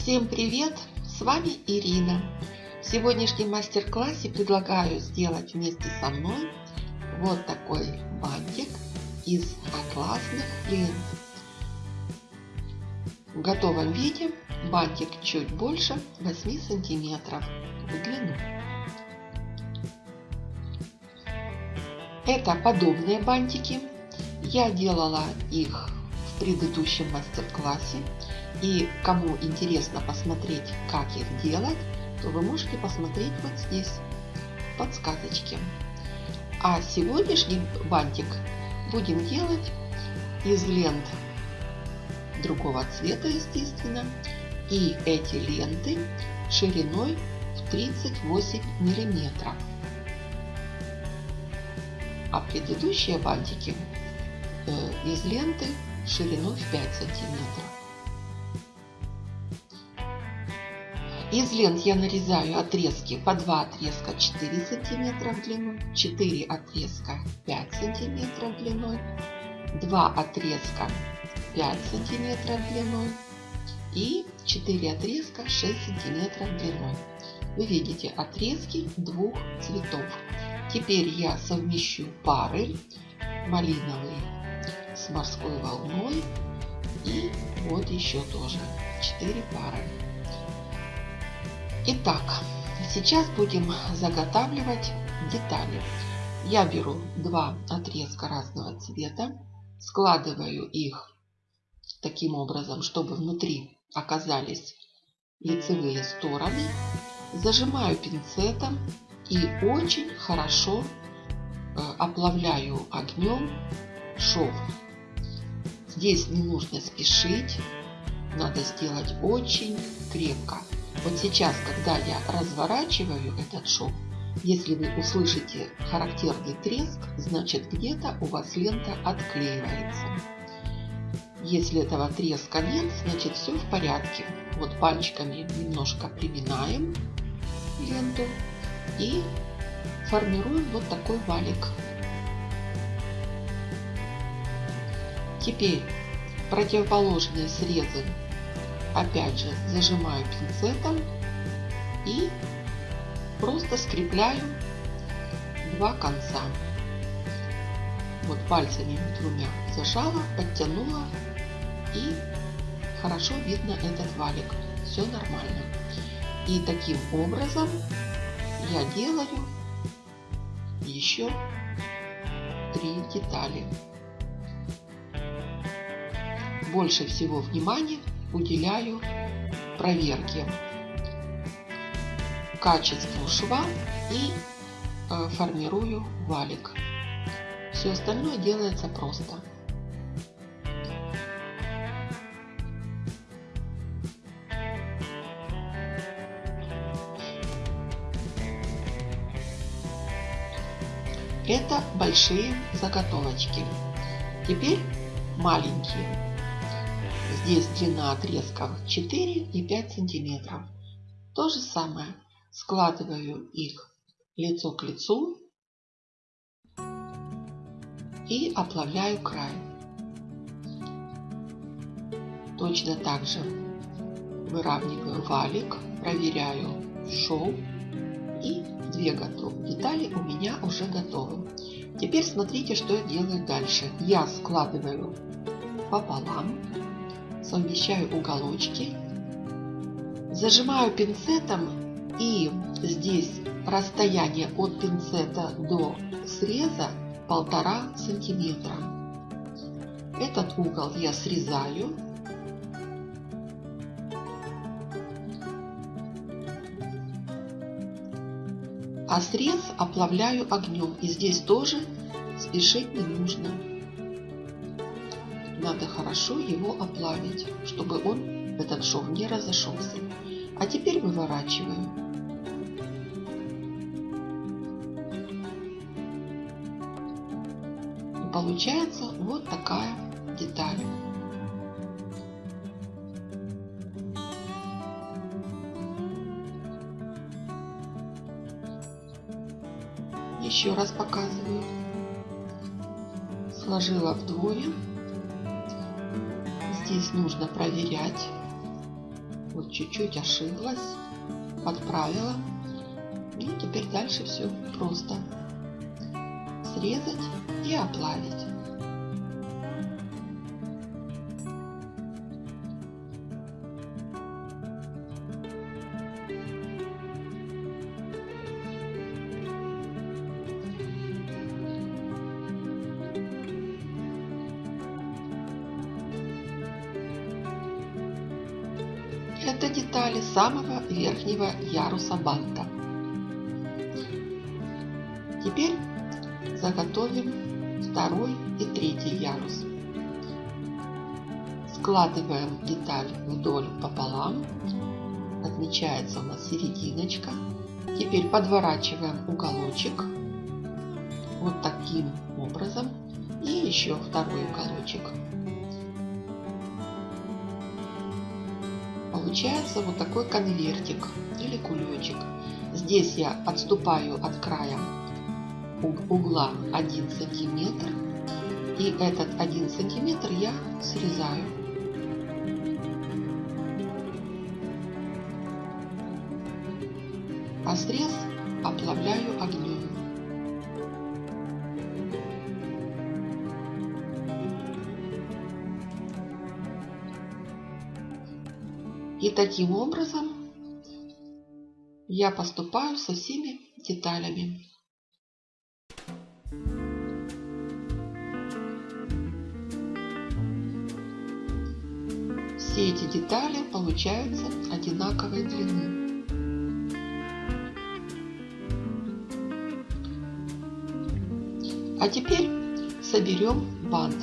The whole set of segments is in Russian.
Всем привет! С вами Ирина. В сегодняшнем мастер-классе предлагаю сделать вместе со мной вот такой бантик из атласных лент. В готовом виде бантик чуть больше 8 сантиметров в длину. Это подобные бантики. Я делала их в предыдущем мастер-классе. И кому интересно посмотреть, как их делать, то вы можете посмотреть вот здесь, подсказочки. А сегодняшний бантик будем делать из лент другого цвета, естественно. И эти ленты шириной в 38 миллиметров. А предыдущие бантики э, из ленты шириной в 5 сантиметров. Из лент я нарезаю отрезки по 2 отрезка 4 сантиметра в длину, 4 отрезка 5 сантиметров длиной, 2 отрезка 5 сантиметров длиной и 4 отрезка 6 сантиметров длиной. Вы видите отрезки двух цветов. Теперь я совмещу пары малиновый с морской волной и вот еще тоже 4 пары. Итак, сейчас будем заготавливать детали. Я беру два отрезка разного цвета, складываю их таким образом, чтобы внутри оказались лицевые стороны, зажимаю пинцетом и очень хорошо э, оплавляю огнем шов. Здесь не нужно спешить, надо сделать очень крепко. Вот сейчас, когда я разворачиваю этот шов, если вы услышите характерный треск, значит где-то у вас лента отклеивается. Если этого треска нет, значит все в порядке. Вот пальчиками немножко приминаем ленту и формируем вот такой валик. Теперь противоположные срезы опять же зажимаю пинцетом и просто скрепляю два конца. Вот пальцами двумя зажала, подтянула и хорошо видно этот валик. Все нормально. И таким образом я делаю еще три детали. Больше всего внимания уделяю проверке качеству шва и э, формирую валик. Все остальное делается просто. Это большие заготовочки. Теперь маленькие. Здесь длина отрезков 4 и 5 сантиметров. То же самое. Складываю их лицо к лицу и оплавляю край. Точно так же выравниваю валик, проверяю шов и две готовы. детали у меня уже готовы. Теперь смотрите, что я делаю дальше. Я складываю пополам совмещаю уголочки, зажимаю пинцетом и здесь расстояние от пинцета до среза полтора сантиметра. Этот угол я срезаю. А срез оплавляю огнем. И здесь тоже спешить не нужно надо хорошо его оплавить, чтобы он, этот шов, не разошелся. А теперь выворачиваю. И получается вот такая деталь. Еще раз показываю. Сложила вдвое здесь нужно проверять. Вот чуть-чуть ошиблась, подправила. И теперь дальше все просто. Срезать и оплавить. Это детали самого верхнего яруса банта. Теперь заготовим второй и третий ярус. Складываем деталь вдоль пополам. Отмечается у нас серединочка. Теперь подворачиваем уголочек вот таким образом. И еще второй уголочек. Получается вот такой конвертик или кулечек. Здесь я отступаю от края угла 1 сантиметр. И этот 1 сантиметр я срезаю. А срез оплавляю огнем. И таким образом я поступаю со всеми деталями. Все эти детали получаются одинаковой длины. А теперь соберем бант.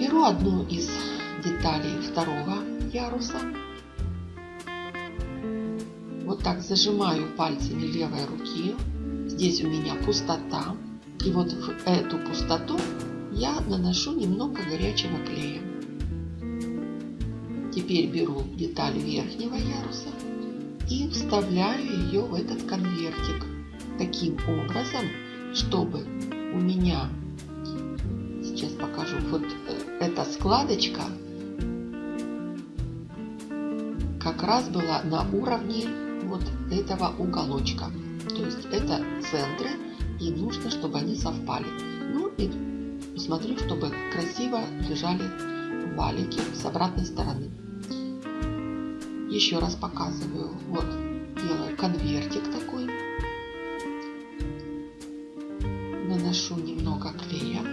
Беру одну из деталей второго яруса. Вот так зажимаю пальцами левой руки. Здесь у меня пустота. И вот в эту пустоту я наношу немного горячего клея. Теперь беру деталь верхнего яруса и вставляю ее в этот конвертик. Таким образом, чтобы у меня, сейчас покажу, вот эта складочка как раз была на уровне вот этого уголочка. То есть это центры и нужно, чтобы они совпали. Ну и посмотрю, чтобы красиво лежали валики с обратной стороны. Еще раз показываю. Вот делаю конвертик такой. Наношу немного клея.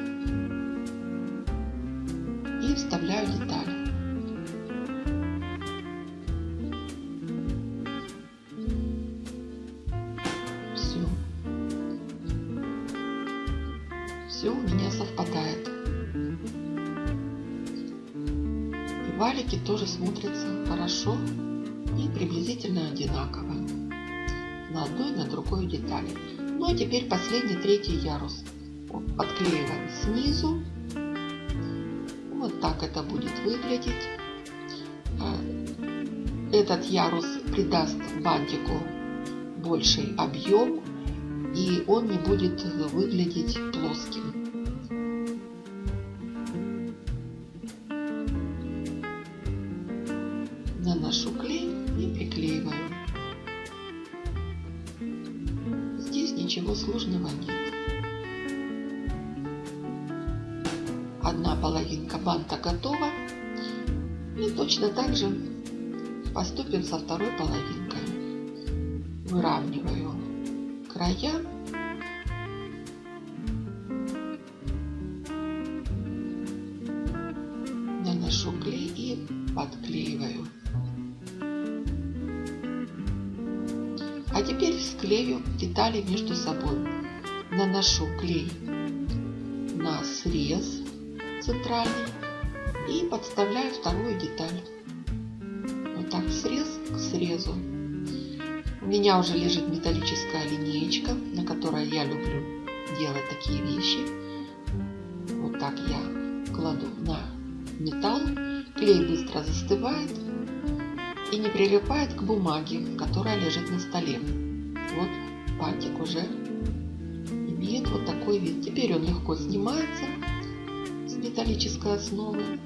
Все у меня совпадает. И валики тоже смотрятся хорошо и приблизительно одинаково на одной и на другой детали. Ну а теперь последний третий ярус. Подклеиваем снизу. Вот так это будет выглядеть. А, этот ярус придаст бантику больший объем и он не будет выглядеть плоским. Наношу клей и приклеиваю. Здесь ничего сложного нет. Одна половинка банта готова. И точно так же поступим со второй половинкой. Выравниваю края. Наношу клей и подклеиваю. А теперь склею детали между собой. Наношу клей на срез центральный и подставляю вторую деталь. Вот так срез к срезу. У меня уже лежит металлическая линеечка, на которой я люблю делать такие вещи. Вот так я кладу на металл. Клей быстро застывает и не прилипает к бумаге, которая лежит на столе. Вот бантик уже имеет вот такой вид. Теперь он легко снимается с металлической основы.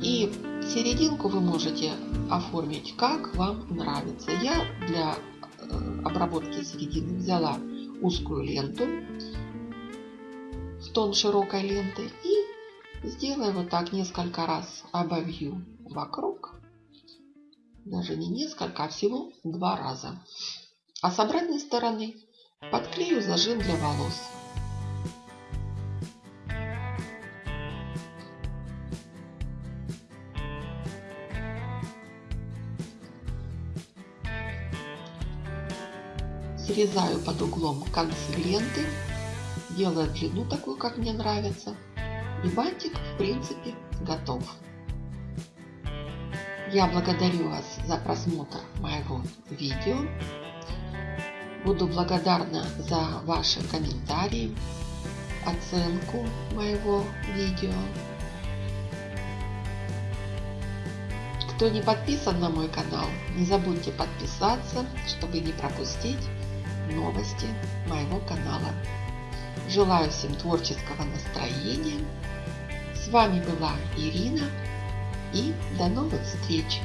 И серединку вы можете оформить как вам нравится. Я для э, обработки середины взяла узкую ленту в тон широкой ленты и сделаю вот так несколько раз обовью вокруг. Даже не несколько, а всего два раза. А с обратной стороны подклею зажим для волос. Срезаю под углом концы ленты, делаю длину такую, как мне нравится. И бантик, в принципе, готов. Я благодарю вас за просмотр моего видео. Буду благодарна за ваши комментарии, оценку моего видео. Кто не подписан на мой канал, не забудьте подписаться, чтобы не пропустить новости моего канала. Желаю всем творческого настроения. С вами была Ирина и до новых встреч!